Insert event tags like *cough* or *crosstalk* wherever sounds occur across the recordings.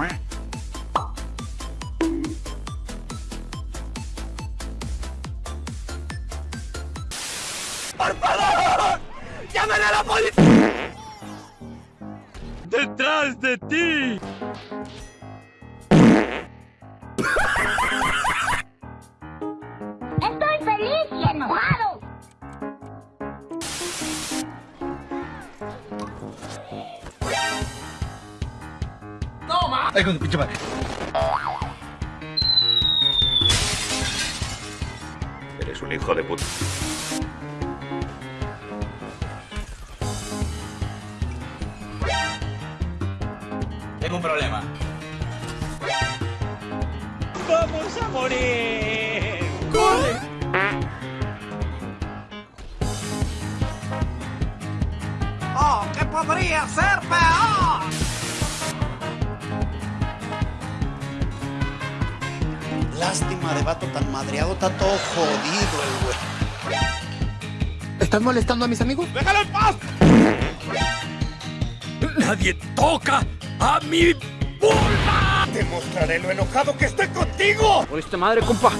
¡Por favor! ¡Llamen a la policía! ¡Detrás de ti! Ay, con tu pinche madre. Eres un hijo de puta. Tengo un problema. ¡Vamos a morir! ¡Oh, que podría ser peor! Lástima de vato tan madreado, está todo jodido el güey. ¿Estás molestando a mis amigos? ¡Déjalo en paz! ¡Nadie toca a mi vulva! ¡Te mostraré lo enojado que estoy contigo! Por esta madre, compa.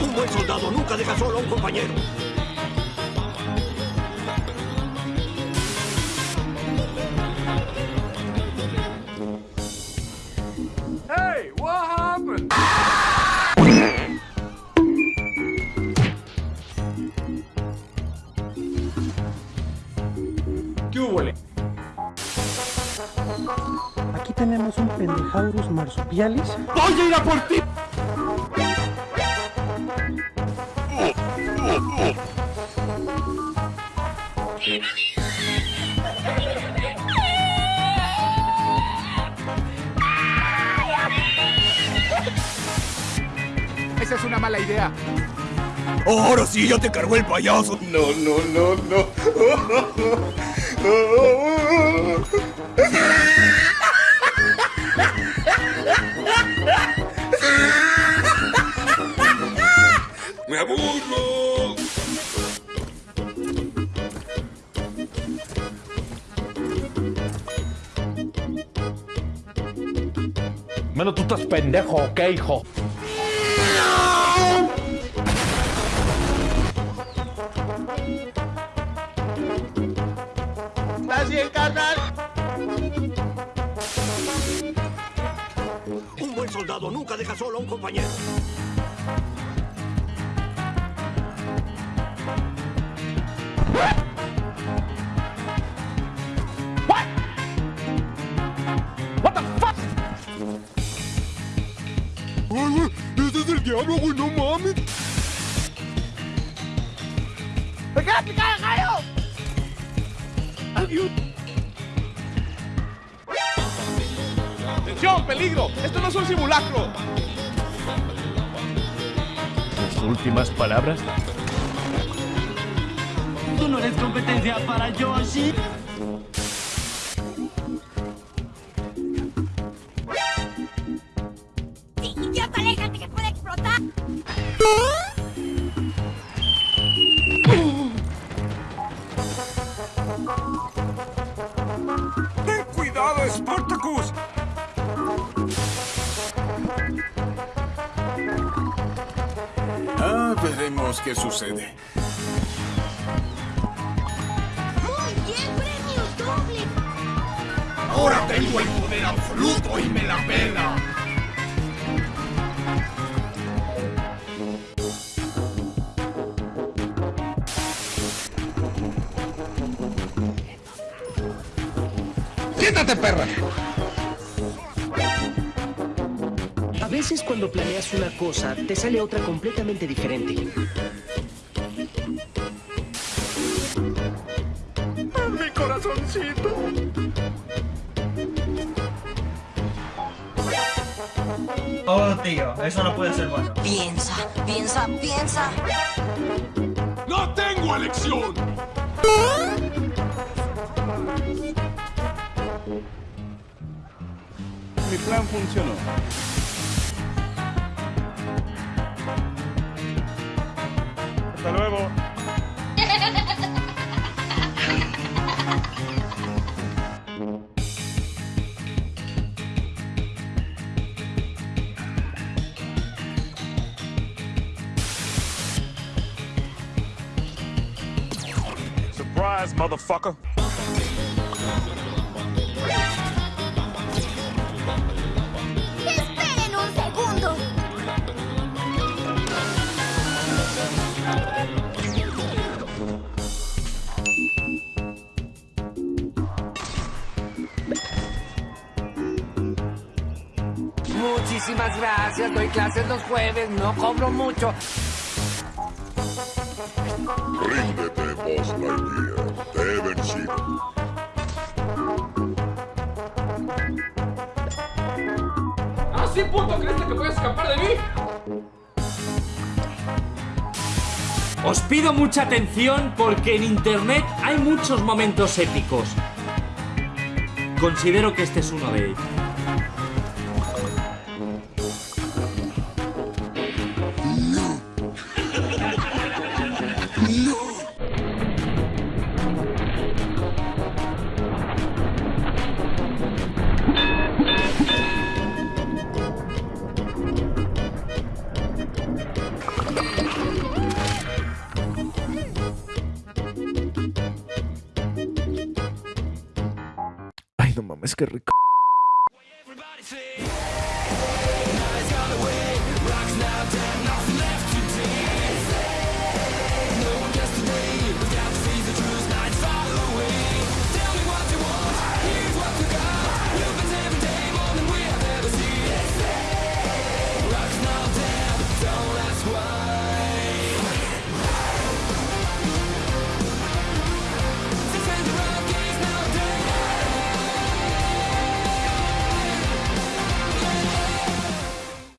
Un buen soldado nunca deja solo a un compañero. Tenemos un Pendejaurus marsupialis. ¡Voy a ir a por ti! Esa es una mala idea. Ahora sí, ya te cargó el payaso. No, no, no, no. *laughs* Menos tú estás pendejo, ¿ok, hijo? ¿Estás bien, carnal? Un buen soldado nunca deja solo a un compañero. ¡Me queda picada, gallo! ¡Adiós! ¡Atención, peligro! ¡Esto no es un simulacro! Sus últimas palabras. Tú no eres competencia para Yoshi. Veremos qué sucede. Muy bien, premio doble. Ahora tengo el poder absoluto y me la pela. ¡Siéntate, perra! A veces cuando planeas una cosa, te sale otra completamente diferente. Mi corazoncito. Oh, tío, eso no puede ser bueno. Piensa, piensa, piensa. ¡No tengo elección! Mi plan funcionó. Hasta luego. Surprise, motherfucker. Muchísimas gracias. Doy clases los jueves. No cobro mucho. Ríndete, Boss Lightyear. Te he vencido. ¿Así puto creíste que puedes escapar de mí? Os pido mucha atención porque en internet hay muchos momentos épicos. Considero que este es uno de ellos. Ay, no mames, qué rico.